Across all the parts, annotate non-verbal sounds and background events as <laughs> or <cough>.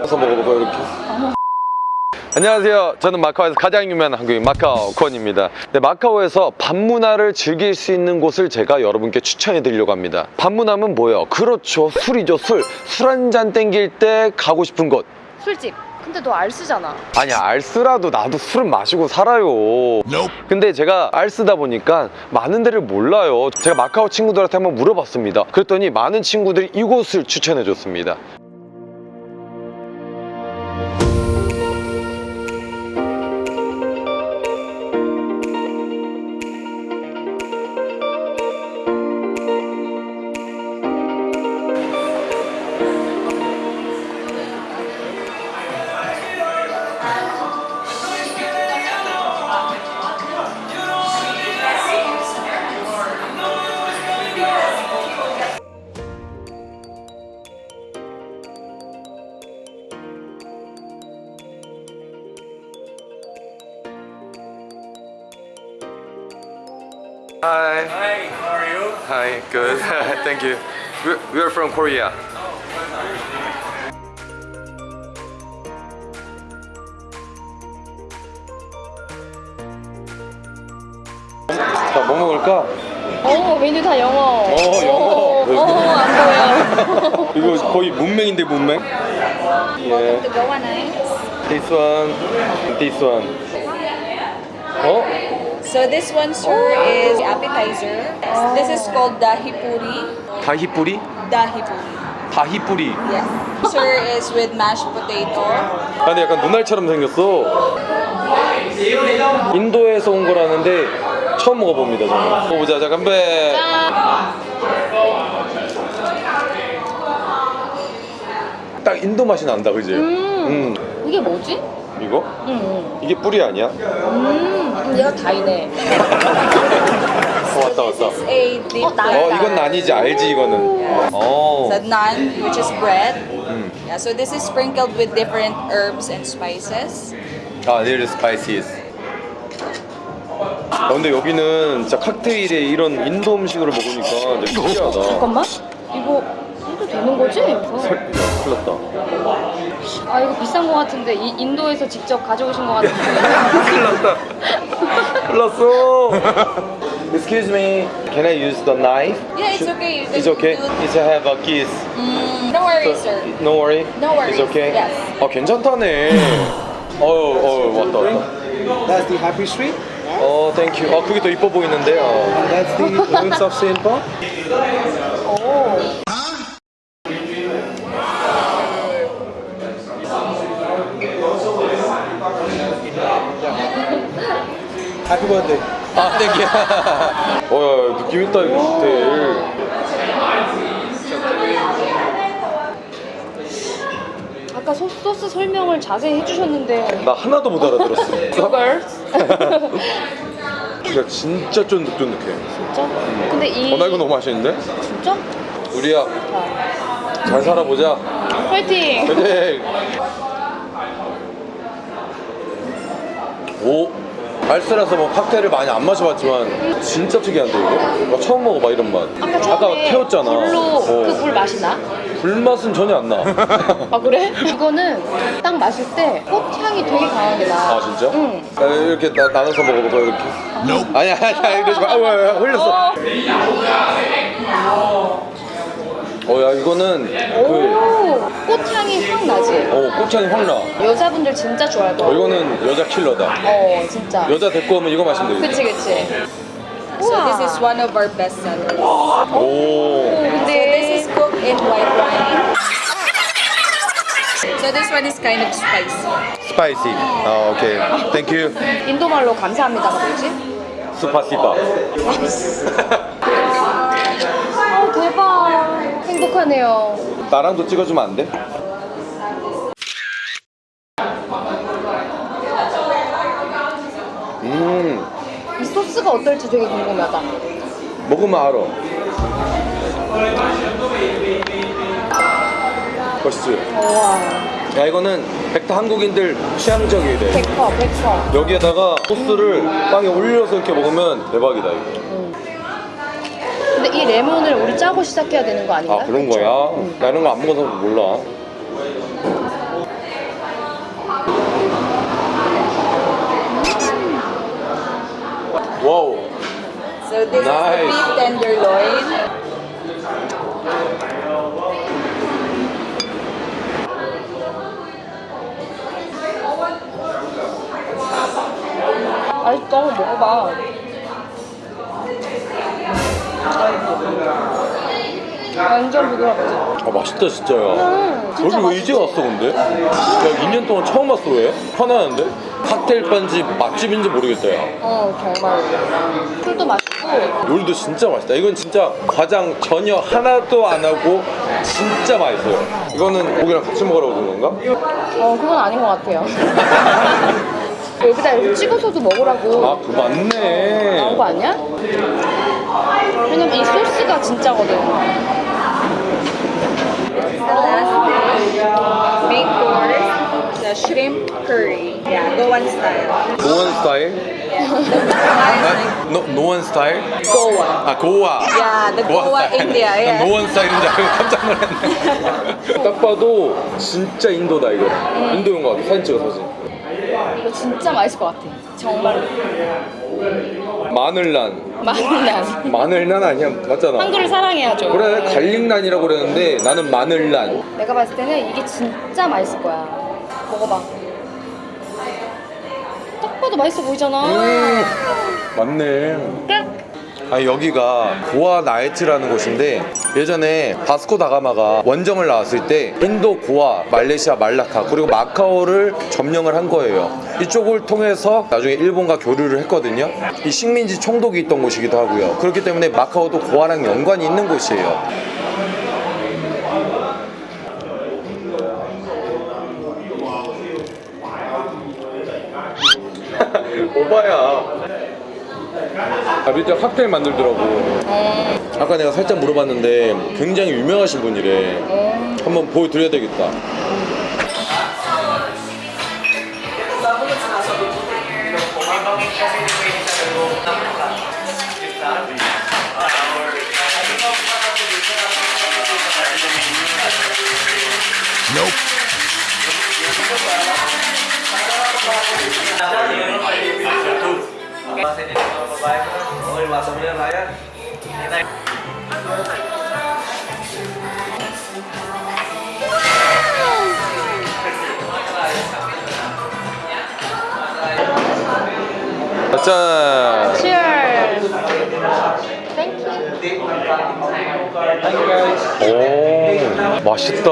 그래서 먹어볼까요 이렇게? 안녕하세요. 저는 마카오에서 가장 유명한 한국인 마카오 권입니다. 네, 마카오에서 밤문화를 즐길 수 있는 곳을 제가 여러분께 추천해 드리려고 합니다. 밤문화면 뭐예요? 그렇죠. 술이죠, 술. 술 한 잔 땡길 때 가고 싶은 곳. 술집. 근데 너 알쓰잖아. 아니 알쓰라도 나도 술은 마시고 살아요 근데 제가 알쓰다 보니까 많은 데를 몰라요 제가 마카오 친구들한테 한번 물어봤습니다 그랬더니 많은 친구들이 이곳을 추천해 줬습니다 Hi good Thank you We're, we're from Korea 자, 뭐 먹을까? 어, 메뉴 다 영어. 어, 영어. 어, 어, 안 보여. 이거 거의 문맹인데 문맹? 예. This one, this one. 어? So this one, sir, is appetizer. This is called dahi puri. 다히뿌리? Dahi puri. 다히뿌리. Yes. Sir is with mashed potato. 아, 근데 약간 눈알처럼 생겼어. 인도에서 온 거라는데 처음 먹어봅니다, 저는. 먹어보자, 자, 건배. 딱 인도 맛이 난다, 그지? 음. 이게 뭐지? 이거? 응, 이게 뿌리 아니야? 응. 음, 얘가 다이네. 어, 왔다, 왔다. 어, 나- 어, 이건 난이지, 알지, 이거는. 어. The naan, which is bread. 음. Yeah, so this is sprinkled with different herbs and spices. 아, there is spices. 아, 근데 여기는 진짜 칵테일에 이런 인도 음식으로 먹으니까 되게 신기하다. 잠깐만. 이거 해도 되는 거지? 어. 설- 큰일 났다. 아, 이거 비싼 거 같은데. 이, 인도에서 직접 가져오신 거 같은데. 큰일 났다. 큰일 났어. Excuse me, can I use the knife? Yeah, it's okay. You It's okay. do- It's I have a kiss. Mm, no worries, sir. No worry. No worries. It's okay. Yes. 아 괜찮다네. 어유 어유 왔다 왔다. That's the happy street. 어 땡큐. 아 그게 더 이뻐 보이는데. 어. That's the province of Paul. Happy birthday. 아 thank <laughs> you. 어야 느낌 있다 이거 호텔. 아까 소, 소스 설명을 자세히 해주셨는데. 나 하나도 못 알아들었어. <laughs> Sugar? <laughs> 그러니까 진짜 쫀득쫀득해. 진짜? 근데 이. 어 나 이거 너무 맛있는데? 진짜? 우리야 잘 살아보자. 화이팅! 화이팅! 오 알쓰라서 뭐 칵테일을 많이 안 마셔봤지만 진짜 특이한데 이거? 나 처음 먹어봐 이런 맛. 아까 처음에 태웠잖아. 불로 어. 그물 맛이 나? 불맛은 전혀 안 나. <laughs> 아 그래? 이거는 딱 마실 때 꽃향이 되게 강하게 나. 아 진짜? 응. 아, 이렇게 나, 나눠서 먹어볼까 이렇게? 아니야 아니야 이러지 마. 아, 흘렸어. 어 야 이거는 그 오, 꽃향이 확 나지. 어, 꽃향이 확 나. 여자분들 진짜 좋아할 어, 거야. 이거는 여자 킬러다. 어, 진짜. 여자 데리고 오면 이거 마시면 되겠다. 그치 그치. So this is one of our best sellers. 오. So 근데 this is cooked in white wine. So this one is kind of spicy. 스파이시. 아 오케이. 땡큐. 인도 말로 감사합니다가 뭐지? 스파시바. <laughs> 행복하네요. 나랑도 찍어주면 안 돼? 음이 소스가 어떨지 되게 궁금하다. 먹으면 알아. 와, 야 이거는 백타 한국인들 취향적이야 돼. 백퍼 백퍼. 여기에다가 소스를 빵에 올려서 이렇게 먹으면 대박이다 이거. 근데 이 레몬을 우리 짜고 시작해야 되는 거 아닌가? 아 그런 거야? 응. 나 이런 거 안 먹어서 몰라 와우 So this nice. is the beef tenderloin. 맛있다, 먹어봐. 완전 부드럽지? 아 맛있다 진짜 야. 음, 진짜 여기 왜 이제 왔어 근데? 야 2년 동안 처음 왔어 왜? 화나는데? 칵테일 반집 맛집인지 모르겠다 야. 어, 정말. 술도 맛있고. 요리도 진짜 맛있다. 이건 진짜 과장 전혀 하나도 안 하고 진짜 맛있어요. 이거는 고기랑 같이 먹으라고 준 건가? 어, 그건 아닌 것 같아요. <laughs> 여기다 이렇게 찍어서도 먹으라고 아 그거 맞네. 나온 거 아니야? 왜냐면 이 소스가 진짜거든. Shrimp curry. Yeah, Goan style. 노원 스타일? 아, 노, 노원 스타일? Goa. 아 고아. Yeah, the 고아 Goa 스타일. India. <laughs> 난 Yeah. 노원 스타일인 줄 알고 깜짝 놀랐네. <laughs> 딱 봐도 진짜 인도다 이거. 인도인 것 같아. 사진 찍어 사진. 이거 진짜 맛있을 것 같아. 정말로. 마늘난. 마늘난. 마늘난 아니야 맞잖아. 한글을 사랑해야죠. 그래 garlic 난이라고 그랬는데 나는 마늘난. 내가 봤을 때는 이게 진짜 맛있을 거야. 먹어봐. 딱 봐도 맛있어 보이잖아. 음 맞네. 그래? 아니 여기가 고아 나이트라는 곳인데 예전에 바스코 다가마가 원정을 나왔을 때 인도 고아, 말레이시아 말라카 그리고 마카오를 점령을 한 거예요. 이쪽을 통해서 나중에 일본과 교류를 했거든요. 이 식민지 총독이 있던 곳이기도 하고요. 그렇기 때문에 마카오도 고아랑 연관이 있는 곳이에요. <laughs> 오바야. 아 밑에 칵테일 만들더라고. 아까 내가 살짝 물어봤는데 굉장히 유명하신 분이래. 한번 보여드려야 되겠다. 짠. Cheers. Thank you. 오 맛있다.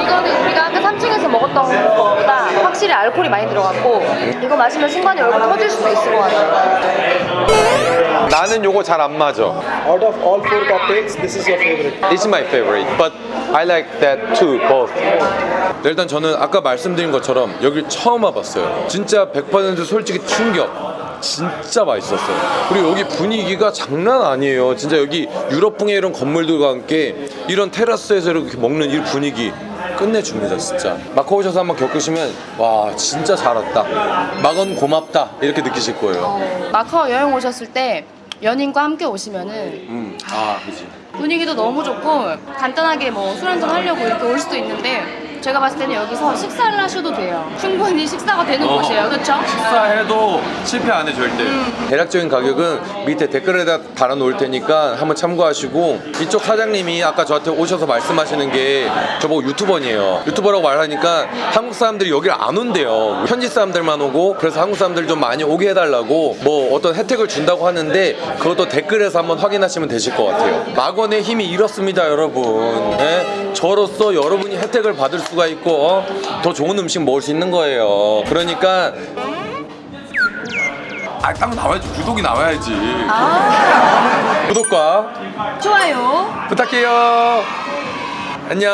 이거는 우리가 3층에서 먹었던 거보다 확실히 알코올이 많이 들어갔고 이거 마시면 순간에 얼굴 터질 수도 있을 것 같아요. 나는 요거 잘 안 맞아. Out of all four cocktails, this is your favorite. This is my favorite, but I like that too, both. 네, 일단 저는 아까 말씀드린 것처럼 여길 처음 와봤어요. 진짜 100% 솔직히 충격. 진짜 맛있었어요. 그리고 여기 분위기가 장난 아니에요. 진짜 여기 유럽풍의 이런 건물들과 함께 이런 테라스에서 이렇게 먹는 이 분위기 끝내줍니다, 진짜. 마카오 오셔서 한번 겪으시면 와 진짜 잘 왔다. 막은 고맙다 이렇게 느끼실 거예요. 마카오 여행 오셨을 때 연인과 함께 오시면은 음, 아 그지. 분위기도 너무 좋고 간단하게 뭐 술 한잔 하려고 이렇게 올 수도 있는데 제가 봤을 때는 여기서 식사를 하셔도 돼요. 충분히 식사가 되는 어. 곳이에요. 그렇죠? 식사해도 실패 안 해 절대. 대략적인 가격은 밑에 댓글에다 달아 놓을 테니까 한번 참고하시고 이쪽 사장님이 아까 저한테 오셔서 말씀하시는 게 저보고 유튜버니에요. 유튜버라고 말하니까 한국 사람들이 여기를 안 온대요. 현지 사람들만 오고 그래서 한국 사람들 좀 많이 오게 해달라고 뭐 어떤 혜택을 준다고 하는데 그것도 댓글에서 한번 확인하시면 되실 것 같아요. 막원의 힘이 이렇습니다, 여러분. 예? 저로서 여러분이 혜택을 받을 수가 있고 어? 더 좋은 음식 먹을 수 있는 거예요. 그러니까 아, 딱 나와야지. 구독이 나와야지. 아, 구독과 좋아요. 부탁해요. 안녕.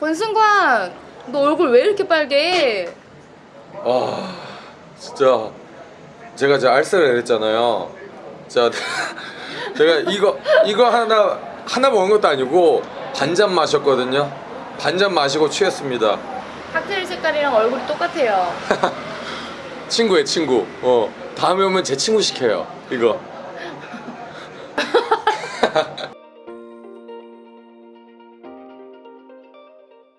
권승관, 너 얼굴 왜 이렇게 빨개? 와, 진짜 제가 제 알쓰를 내렸잖아요. 자, <laughs> 제가 이거 이거 하나 하나 먹은 것도 아니고 반잔 마셨거든요. 반잔 마시고 취했습니다. 칵테일 색깔이랑 얼굴이 똑같아요. <laughs> 친구의 친구. 어, 다음에 오면 제 친구 시켜요. 이거. <laughs> <laughs>